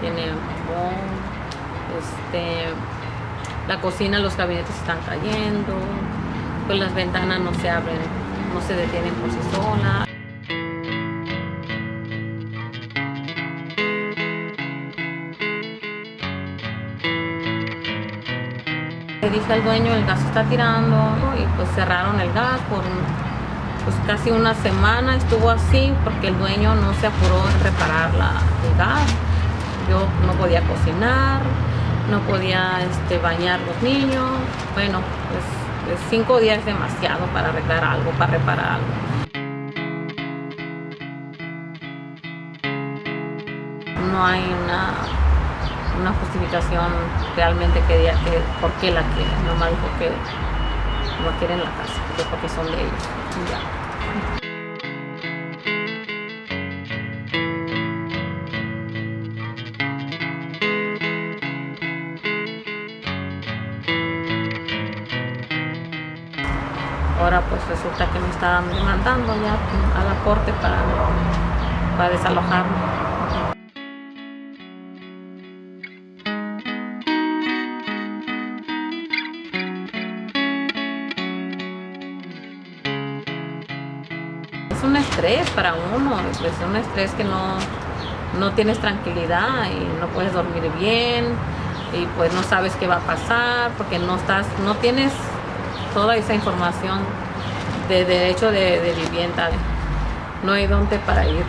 tiene este, la cocina, los gabinetes están cayendo, pues las ventanas no se abren, no se detienen por sí solas. Le dije al dueño, el gas está tirando y pues cerraron el gas por pues casi una semana estuvo así porque el dueño no se apuró en reparar la, el gas. Yo no podía cocinar, no podía este, bañar los niños. Bueno, pues, cinco días es demasiado para arreglar algo, para reparar algo. No hay una, una justificación realmente que diga que por qué la quieren, nomás porque no quieren la casa, porque son de ellos. Ahora pues resulta que me están demandando ya a la corte para, para desalojarme. Es un estrés para uno, es un estrés que no, no tienes tranquilidad y no puedes dormir bien y pues no sabes qué va a pasar porque no estás, no tienes toda esa información de derecho de, vivienda. No hay dónde para ir.